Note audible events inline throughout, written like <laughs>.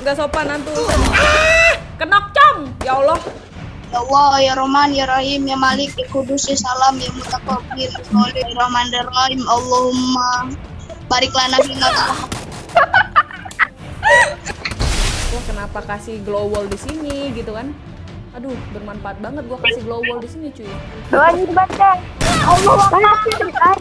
nggak sopan nanti. Ah, kenok cong. Ya Allah. Ya Allah, ya Rahman, ya Rahim, ya Malik, ya Kudus, ya Salam, ya Mutakabbir, ya ya Rahman, ya Rahim, Allahumma barik lana fina Wah, kenapa kasih glow wall di sini gitu kan? Aduh, bermanfaat banget gua kasih glow wall di sini, cuy. Doanya dibaca. Allah Akbar.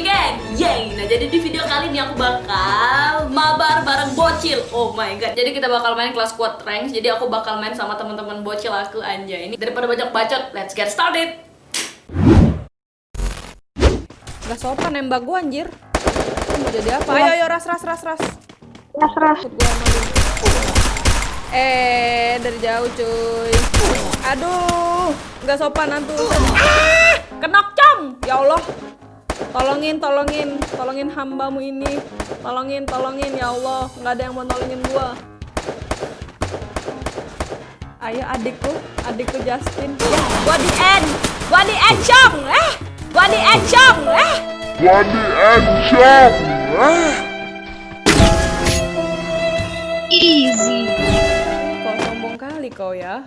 Again Yay, nah jadi di video kali ini aku bakal mabar bareng bocil Oh my god, jadi kita bakal main kelas squad ranks Jadi aku bakal main sama teman-teman bocil aku anjay ini Daripada banyak bacot, let's get started Gak sopan nembak gua anjir Mau jadi apa? Ayo ayo ras ras ras ras Ras ras. Eh, dari jauh cuy. Aduh, nggak sopan nanti. Ah, kenok cong. Ya Allah. Tolongin, tolongin, tolongin hambamu ini. Tolongin, tolongin ya Allah. Nggak ada yang mau nolongin gua. Ayo adikku, adikku Justin. Ya, gua di end. Gua di end cong. Eh, gua di end cong. Eh. Wadi Ancam. Ah. Easy. Kau sombong kali kau ya.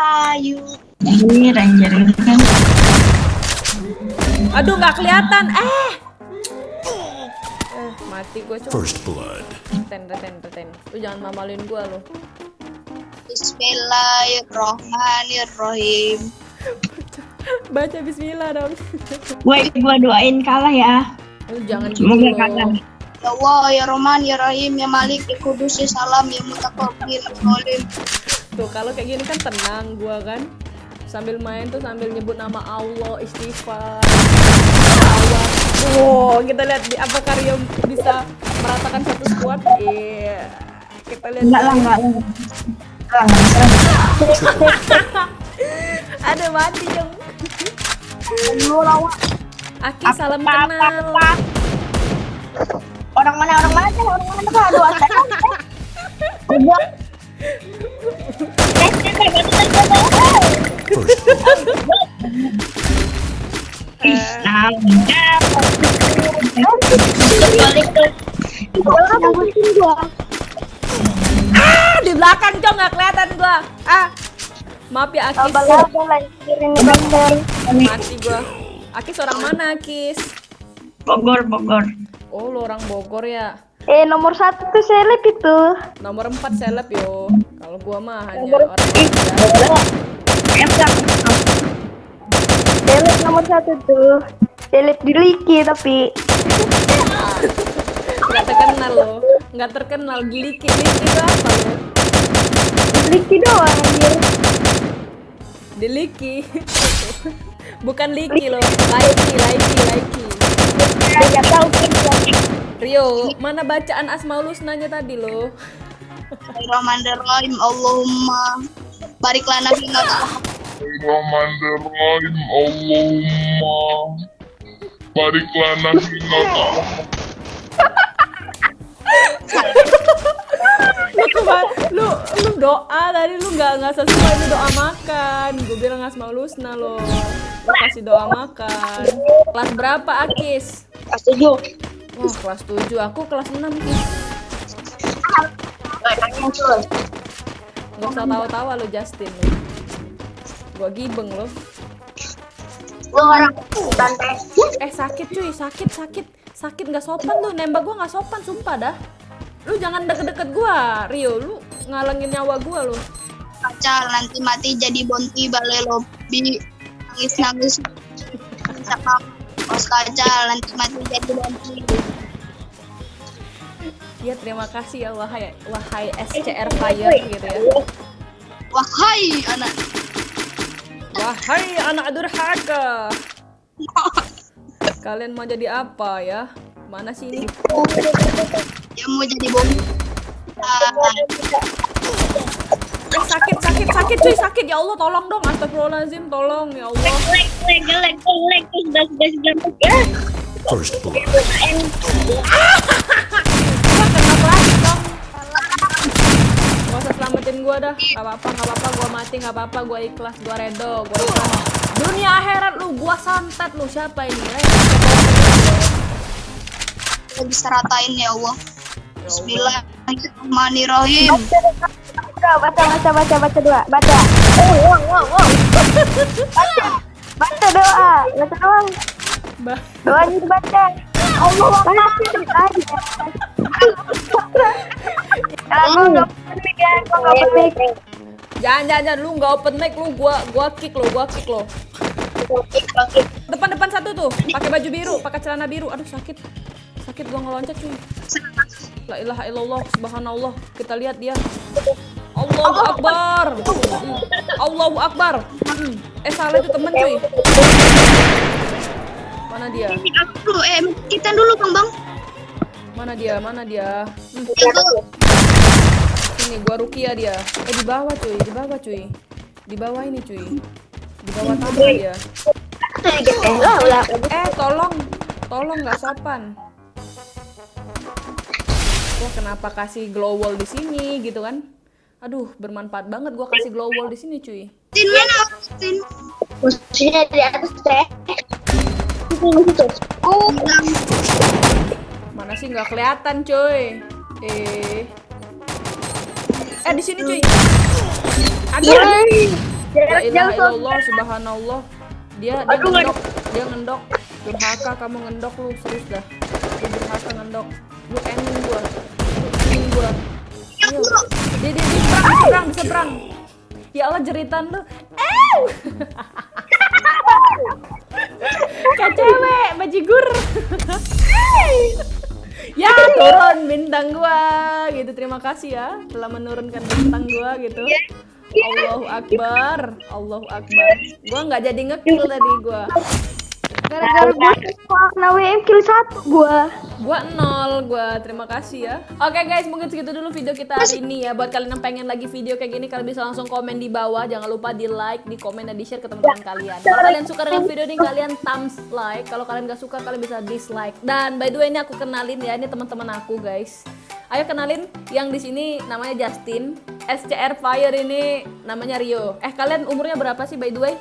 Hayu. Ini ranger kan. Aduh, nggak kelihatan. Eh. Eh, mati gue coba. First blood. Ten, ten, ten. Lu jangan mamalin gua lu. Bismillahirrahmanirrahim. <laughs> Baca bismillah dong. <laughs> Gue gua doain kalah ya. Lu jangan gitu Semoga loh. kalah. Ya Allah, ya Rahman, ya Rahim, ya Malik, ya Kudus, ya Salam, ya Mutakabbir, ya. Tuh, kalau kayak gini kan tenang gua kan. Sambil main tuh sambil nyebut nama Allah, istighfar. Allah. Wow, kita lihat di apakah Rio bisa meratakan satu squad? Iya. Kita lihat. Enggak lah, enggak lah. <laughs> Ada mati dong. Lu lawan. Aki salam kenal. Orang mana orang mana? Orang mana tuh? Aduh, astaga. First. Ah, di belakang cong nggak kelihatan gua. Ah. Maaf ya Akis. Mati gua. Akis orang mana Akis? Bogor, Bogor. Oh, lu orang Bogor ya. Eh, nomor satu tuh seleb itu. Nomor 4 seleb yo. Kalau gua mah hanya Nomor orang Seleb nomor satu tuh. Seleb di Liki tapi. Nggak terkenal lo. Nggak terkenal Gliki Gliki itu apa lo? Di Liki doang anjir. Di Liki. <laughs> Bukan Liki lo. Laiki, Laiki, Laiki. Tahu kan. Rio, mana bacaan Asmaul Husnanya tadi lo? Bismillahirrahmanirrahim. Allahumma barik lana fina <laughs> Rahmanirrahim. Allahumma barik lana fina Lu kema- lu lu doa tadi lu nggak nggak sesuai lu doa makan. Gue bilang Asmaul Husna lo. Lu kasih doa makan. Kelas berapa Akis? Kelas tujuh. Wah, kelas 7. Aku kelas 6 Kis. Nggak usah tawa-tawa lo Justin lo. Gua gibeng lo. Gua orang santai. Eh sakit cuy, sakit sakit sakit nggak sopan lu nembak gua nggak sopan sumpah dah. Lu jangan deket-deket gua, Rio. Lu ngalangin nyawa gua lo. kacal nanti mati jadi bonti balai lobby nangis nangis sama kacal nanti mati jadi bonti Ya terima kasih ya wahai wahai SCR Fire gitu ya. wahai anak Wahai anak durhaka. Kalian mau jadi apa ya? Mana sih ini? yang mau jadi Ah, Eh, sakit sakit sakit cuy sakit ya Allah tolong dong astagfirullahaladzim tolong ya Allah sudah, sudah. Ya. First blood. Gua gua dah. Gak apa-apa, gak apa-apa, gua mati, gak apa-apa, gua ikhlas, gua redo, gua ikhlas. Dunia akhirat lu, gua santet lu, siapa ini? Eh, Kita bisa ratain ya Allah. ya Allah. Bismillahirrahmanirrahim. Baca, baca, baca, baca, baca dua, baca. Oh, wow, wow, wow. Baca, baca doa, baca doang. Doanya dibaca. <laughs> Allah Akbar. Aku nggak penik ya, aku nggak penik. Jangan, jangan, jangan, lu gak open mic, lu gua, gua kick lo, gua kick lo. Depan-depan satu tuh, pakai baju biru, pakai celana biru. Aduh sakit, sakit gua ngeloncat cuy. La ilaha illallah, subhanallah. Kita lihat dia. Allahu Akbar. Hmm. Allahu Akbar. Hmm. Eh salah itu temen cuy. Mana dia? Aku dulu, eh kita dulu bang bang. Mana dia? Mana dia? Hmm. Sini gua Rukia dia. Eh di bawah cuy, di bawah cuy. Di bawah ini cuy. Di bawah tangga dia. Ulah. Eh tolong, tolong nggak sopan. Wah kenapa kasih glow wall di sini gitu kan? Aduh bermanfaat banget gua kasih glow wall di sini cuy. Tin mana? Tin. Musuhnya di atas teh. Oh. Mana sih nggak kelihatan cuy? Eh, eh di sini cuy. Ada. Jarak ilaha jauh sob. illallah subhanallah. Dia dia ngendok, dia ngendok. Durhaka kamu ngendok lu serius dah. Lu durhaka ngendok. Lu ending gua. Lu ending gua. Ayo. Dia dia dia serang, serang, serang. Ya Allah jeritan lu. Eh. <laughs> Kayak cewek, bajigur. ya turun bintang gua gitu. Terima kasih ya telah menurunkan bintang gua gitu. Allahu Akbar Allahu Akbar. Gua nggak jadi ngekill tadi gua Gara-gara gue kena WM kill satu gua. gua nol gua. Terima kasih ya. Oke guys mungkin segitu dulu video kita hari ini ya. Buat kalian yang pengen lagi video kayak gini kalian bisa langsung komen di bawah. Jangan lupa di like di komen dan di share ke teman-teman kalian. Kalau kalian suka dengan video ini kalian thumbs like. Kalau kalian gak suka kalian bisa dislike. Dan by the way ini aku kenalin ya. Ini teman-teman aku guys. Ayo kenalin yang di sini namanya Justin SCR Fire ini namanya Rio eh kalian umurnya berapa sih by the way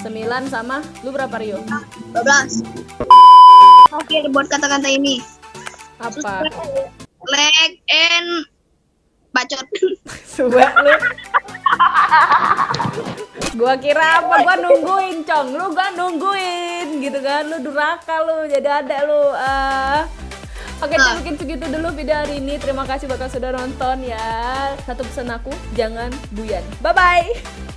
Sembilan. 9 sama lu berapa Rio 12. Oke, buat kata-kata ini. apa Leg and bacot. <laughs> Suwe lu. gua kira apa? Gua nungguin, Cong. Lu gua nungguin gitu kan. Lu duraka lu, jadi ada lu. Ah. Oke, Ah. mungkin segitu dulu video hari ini. Terima kasih bakal sudah nonton ya. Satu pesan aku, jangan buyan. Bye bye.